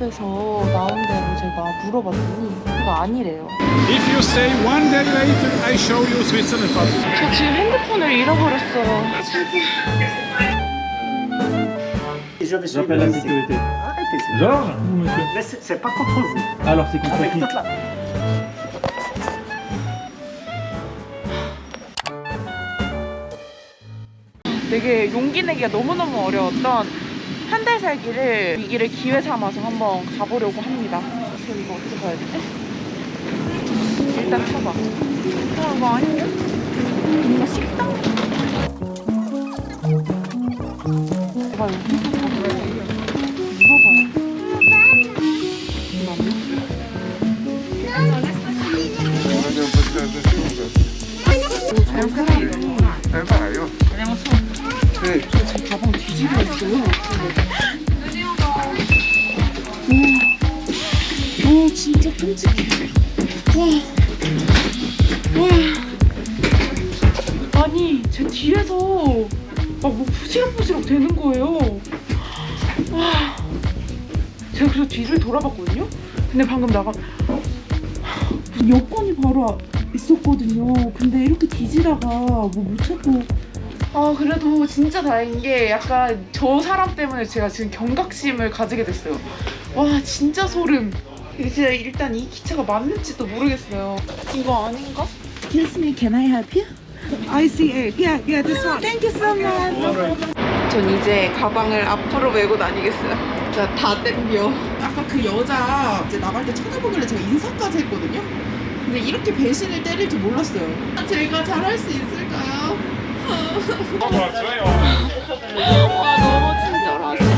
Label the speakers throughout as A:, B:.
A: 맵에서 나온 대로 제가 물어봤더니 그거 아니래요.
B: If you stay one day later, I show you Switzerland.
A: 저 지금 핸드폰을 잃어버렸어요.
C: Je vais suivre
D: J'appelle la
C: ici.
D: sécurité.
C: Arrêtez, c'est
D: Georges ou monsieur
C: Mais c'est c'est pas contre vous.
D: Alors c'est contre
C: Avec
D: qui
C: toute la...
A: 되게 용기 내기가 너무너무 어려웠던 한 달 살기를 이 길을 기회 삼아서 한번 가보려고 합니다. 그럼 이거 어떻게 가야 되지? 일단 타봐. 어, 이거 아닌데? 뭔가 식당? 봐, 물어봐요. 제 와, 와. 아니 제 뒤에서 막뭐 부시럭부시럭 되는 거예요. 와, 제가 그래서 뒤를 돌아봤거든요. 근데 방금 나가 여권이 바로 앞- 있었거든요. 근데 이렇게 뒤지다가 뭐 못 찾고 아 그래도 진짜 다행인 게 약간 저 사람 때문에 제가 지금 경각심을 가지게 됐어요. 와 진짜 소름. 이제 일단 이 기차가 맞는지도 모르겠어요. 이거 아닌가?
E: Excuse me, can I help you? I see it. Yeah, yeah, this one. Thank you so much.
A: 전 이제 가방을 앞으로 메고 다니겠어요. 진짜 다 땡겨.
E: 아까 그 여자 이제 나갈 때 쳐다보길래 제가 인사까지 했거든요. 근데 이렇게 배신을 때릴 줄 몰랐어요. 제가 잘할 수 있을까요?
A: 와 너무 친절하신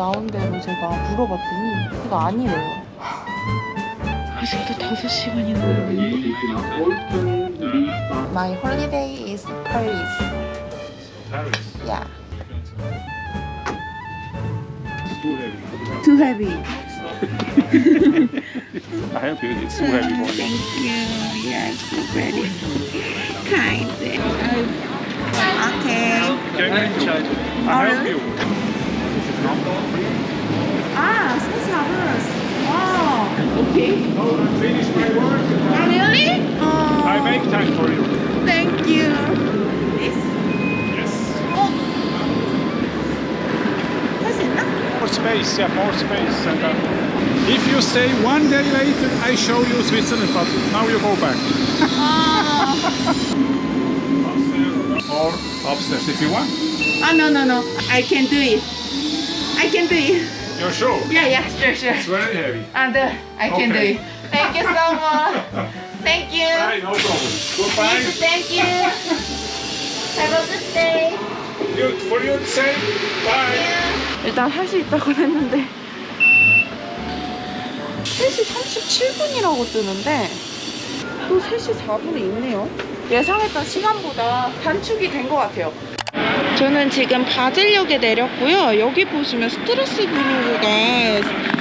A: 나온 대로 제가 물어봤더니 그거 아니래요. 아직도 5시간이 남았네. My holiday is Paris.
B: Paris.
A: Yeah.
E: Too heavy.
B: I help you. It's too heavy for you.
E: Thank you. Yes, very kind. Okay.
B: I help you.
E: Ah, since Harvest. Wow. Okay.
B: Oh, I my work.
E: Oh, really? Oh.
B: I make time for you.
E: Thank you. This?
B: Yes.
E: Oh. That's it?
B: More space, yeah, more space. And, uh, if you stay one day later, I show you Switzerland, but now you go back. Oh. upstairs if you want.
E: Oh, no, no, no. I can do it. I can do it.
B: You're sure?
E: Yeah, yeah, sure, sure.
B: It's very heavy.
E: And uh, I can
B: Okay.
E: do it. Thank you so much. Thank you.
B: Right, no problem. Goodbye.
E: Thank you. Have a good day.
B: You, for you, say bye.
A: 일단 할 수 있다고 했는데 3시 37분이라고 뜨는데 또 3시 4분에 있네요 예상했던 시간보다 단축이 된 것 같아요 저는 지금 바젤역에 내렸고요. 여기 보시면 스트라스부르가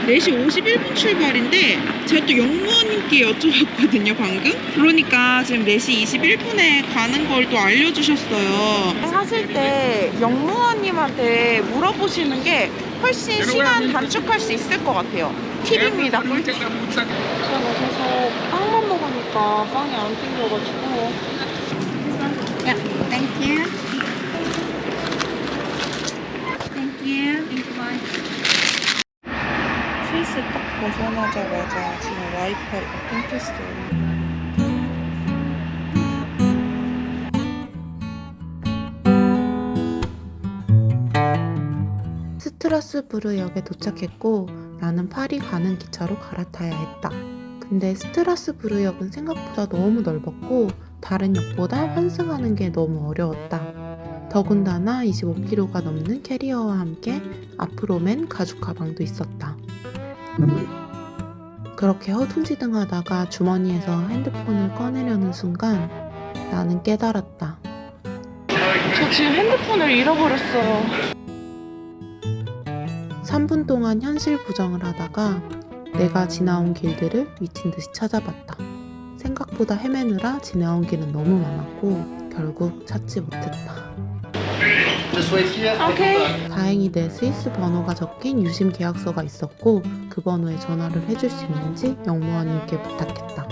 A: 4시 51분 출발인데 제가 또 영무원님께 여쭤봤거든요 방금. 그러니까 지금 4시 21분에 가는 걸 또 알려주셨어요. 사실 때 영무원님한테 물어보시는 게 훨씬 시간 단축할 수 있을 것 같아요. 팁입니다. 꿀팁 제가 그래서 빵만 먹으니까 빵이 안 땡겨가지고.
E: Yeah, thank you. Bye.
A: 스위스 딱 벗어나자마자 지금 와이파이가 끊겼어요
F: 스트라스부르역에 도착했고 나는 파리 가는 기차로 갈아타야 했다. 근데 스트라스부르역은 생각보다 너무 넓었고 다른 역보다 환승하는 게 너무 어려웠다. 더군다나 25kg가 넘는 캐리어와 함께 앞으로 맨 가죽 가방도 있었다. 그렇게 허둥지둥하다가 주머니에서 핸드폰을 꺼내려는 순간 나는 깨달았다.
A: 저 지금 핸드폰을 잃어버렸어요
F: 3분 동안 현실 부정을 하다가 내가 지나온 길들을 미친 듯이 찾아봤다.
G: 생각보다 헤매느라 지나온 길은 너무 많았고 결국 찾지 못했다.
A: Okay.
G: 다행히 내 스위스 번호가 적힌 유심 계약서가 있었고 그 번호에 전화를 해줄 수 있는지 영무원님께 부탁했다.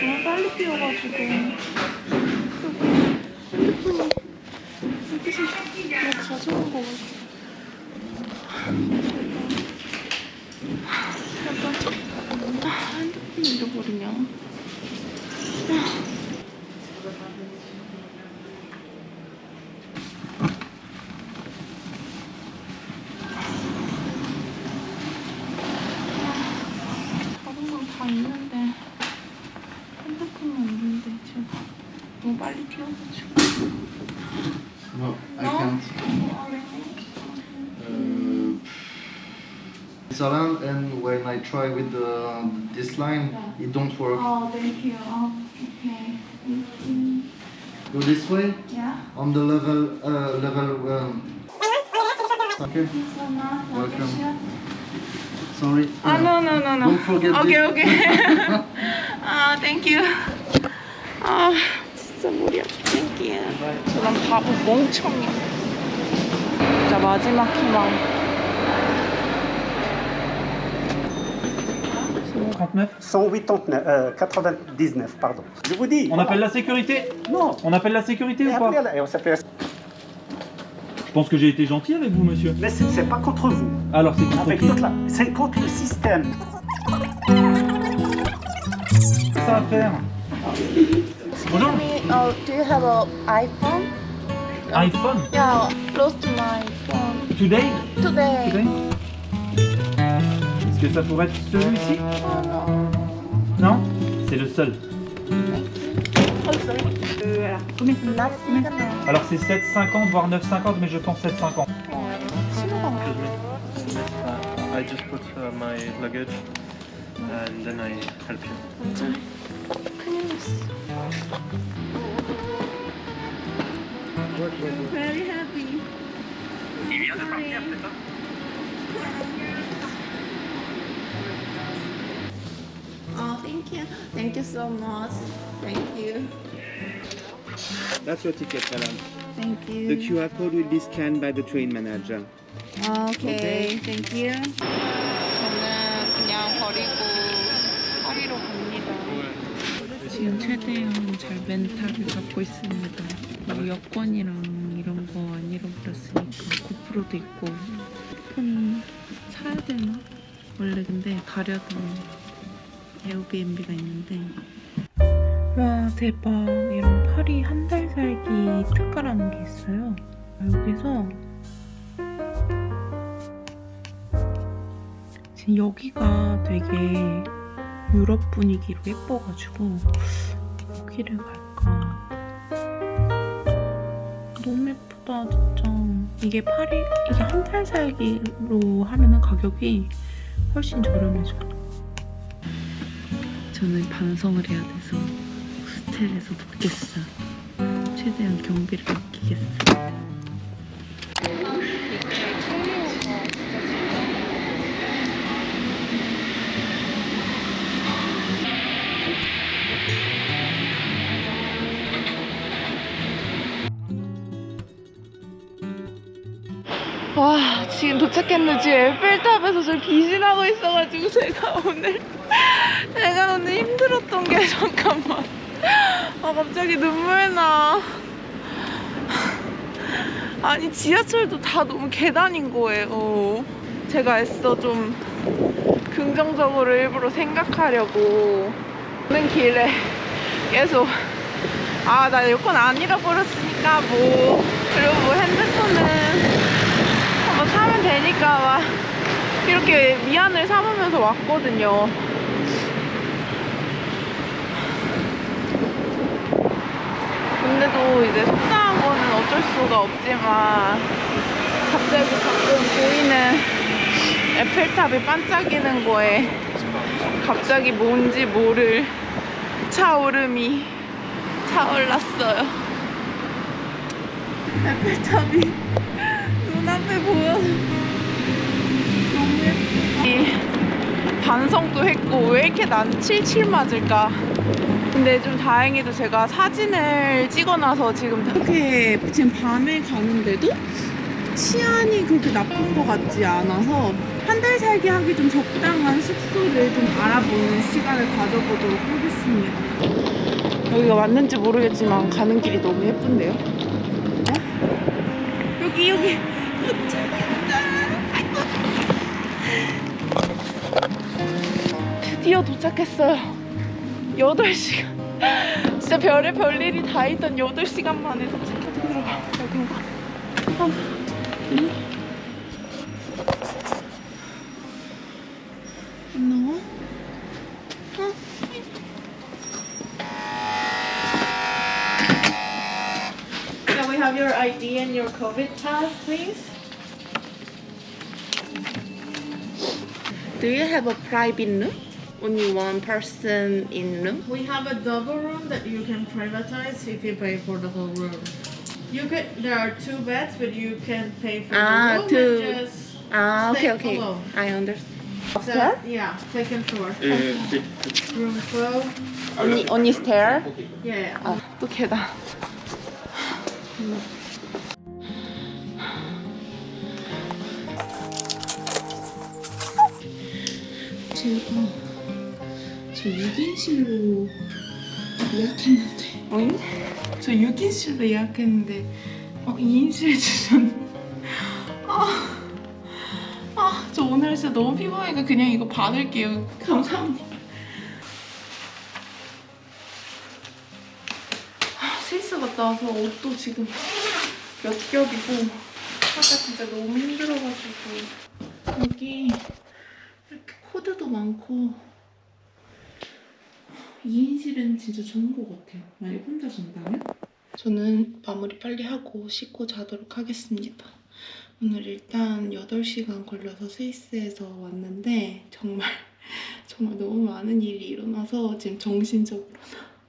A: 너무 빨리 뛰어가지고 핸드폰이 여기서 뭐 가져온 거 같아 아, 핸드폰 잃어버리냐 다른 건 다 있는데 핸드폰만 있는데 지금 너무 빨리 뛰어가지고.
H: No, I can't. it's around and when I try with the, this line, it don't work.
A: 어, thank you. 어, okay. 음,
H: Go this way
A: yeah.
H: on the level uh, level. Um, okay. Welcome. Sorry.
A: 아, no, no, no, no.
H: Don't forget
A: 오케이,
H: this.
A: 오케이. 아, thank you. 아, 진짜 머리 아파. Thank you. 저런 바보 멍청이. 진짜 마지막 희망.
D: 39
H: 189, euh, 99, pardon. Je vous dis.
D: On appelle la sécurité
H: Non.
D: On appelle la sécurité
H: Et
D: ou pas
H: on s'appelle-
D: Je pense que j'ai été gentil avec vous, monsieur.
H: Mais c'est pas contre vous.
D: Alors, c'est contre
H: Avec
D: qui
H: la- C'est contre le système.
D: ça à faire Bonjour
A: Uh, do you have an iPhone?
D: iPhone?
A: Yeah, lost my phone
D: Today?
A: Today.
D: Today? que ça pourrait être celui-ci Non C'est le seul. Alors, c'est 7,50 voire 9,50 mais je pense 7,50.
I: I just put uh, my luggage and then I help you.
A: Very happy. Il vient de partir, c'est ça? Thank you. Thank you so much. Thank you.
J: That's your ticket, madam.
A: Thank you.
J: The QR code will be scanned by the train manager.
A: 오케이, thank you. 저는 그냥 버리고 파리로 갑니다. 지금 최대한 잘 멘탈을 잡고 있습니다. 뭐 여권이랑 이런 거 안 잃어버렸으니까 고프로도 있고 폰 사야 되나? 원래 근데 가려던 에어비앤비가 있는데. 와 대박. 이런 파리 한 달 살기 특가라는 게 있어요. 여기서 지금 여기가 되게 유럽 분위기로 예뻐가지고 여기를 갈까? 너무 예쁘다 진짜. 이게 파리 이게 한 달 살기로 하면은 가격이 훨씬 저렴해져요 저는 반성을 해야 돼서 호스텔에서 묵겠어요 최대한 경비를 아끼겠어요 와 지금 도착했는데 지금 에펠탑에서 저 귀신하고 있어가지고 제가 오늘 제가 오늘 힘들었던 게 잠깐만. 아 갑자기 눈물 나. 아니 지하철도 다 너무 계단인 거예요. 제가 애써 좀 긍정적으로 일부러 생각하려고 오는 길에 계속 아 나 여권 안 잃어버렸으니까 뭐 그리고 뭐 핸드폰은 뭐 사면 되니까 막 이렇게 미안을 삼으면서 왔거든요. 근데도 이제 속상한 거는 어쩔 수가 없지만 갑자기 가끔 보이는 에펠탑이 반짝이는 거에 갑자기 뭔지 모를 차오름이 타올랐어요. 에펠탑이 눈앞에 보여서 너무 예쁘다. 이 반성도 했고 왜 이렇게 난 칠칠 맞을까? 근데 좀 다행히도 제가 사진을 찍어놔서 지금 이렇게 지금 밤에 가는데도 치안이 그렇게 나쁜 것 같지 않아서 한 달 살기 하기 좀 적당한 숙소를 좀 알아보는 시간을 가져보도록 하겠습니다. 여기가 맞는지 모르겠지만 가는 길이 너무 예쁜데요? 어? 여기 여기 드디어 도착했어요. 8시간. 진짜 별의 별일이 다 있던 8시간 만에 도착했 들어가. 여긴가? 어. 응? 안 나와? 어?
F: Can we have your ID and your COVID pass, please?
A: Do you have a private room? Only one person in room?
F: We have a double room that you can privatize if you pay for the whole room. You could. There are two beds, but you can pay for
A: Ah,
F: the room
A: two.
F: and just.
A: Ah, okay,
F: Stay
A: okay.
F: alone.
A: I understand.
F: So, yeah, second floor. Room 12.
A: 언니, 언니 stair?
F: Yeah.
A: 아, 또 계단.
F: 제가 저 6인실로 예약했는데.
A: 어잉?
F: 저 6인실로 예약했는데 어, 2인실 주셨네. 아, 아, 저 오늘 진짜 너무 피곤하니까 그냥 이거 받을게요. 감사합니다. 아, 스위스 갔다 와서 옷도 지금 몇 겹이고 하다 진짜 너무 힘들어가지고. 여기 이렇게 코드도 많고 2인실은 진짜 좋은 것 같아요. 만약 혼자 잔다면? 저는 마무리 빨리 하고 씻고 자도록 하겠습니다. 오늘 일단 8시간 걸려서 스위스에서 왔는데 정말 정말 너무 많은 일이 일어나서 지금 정신적으로나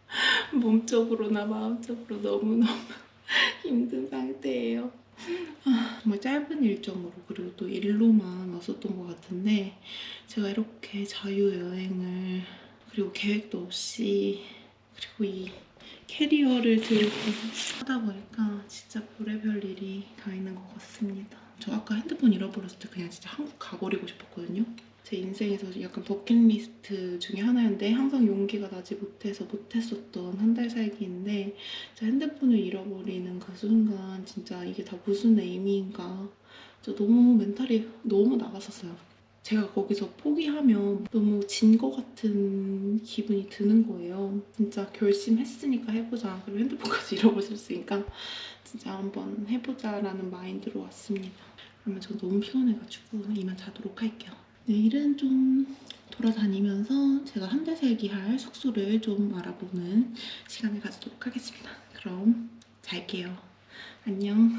F: 몸적으로나 마음적으로 너무너무 힘든 상태예요. 아, 정말 짧은 일정으로 그리고 또 일로만 왔었던 것 같은데 제가 이렇게 자유여행을 그리고 계획도 없이 그리고 이 캐리어를 들고 하다 보니까 진짜 별의별 일이 다 있는 것 같습니다. 저 아까 핸드폰 잃어버렸을 때 그냥 진짜 한국 가버리고 싶었거든요. 제 인생에서 약간 버킷리스트 중에 하나였는데 항상 용기가 나지 못해서 못했었던 한 달 살기인데 진짜 핸드폰을 잃어버리는 그 순간 진짜 이게 다 무슨 의미인가 진짜 너무 멘탈이 너무 나갔었어요. 제가 거기서 포기하면 너무 진 것 같은 기분이 드는 거예요. 진짜 결심했으니까 해보자. 그리고 핸드폰까지 잃어버렸으니까 진짜 한번 해보자라는 마인드로 왔습니다. 그러면 저 너무 피곤해가지고 이만 자도록 할게요. 내일은 좀 돌아다니면서 제가 한 달 살기 할 숙소를 좀 알아보는 시간을 가지도록 하겠습니다. 그럼 잘게요. 안녕.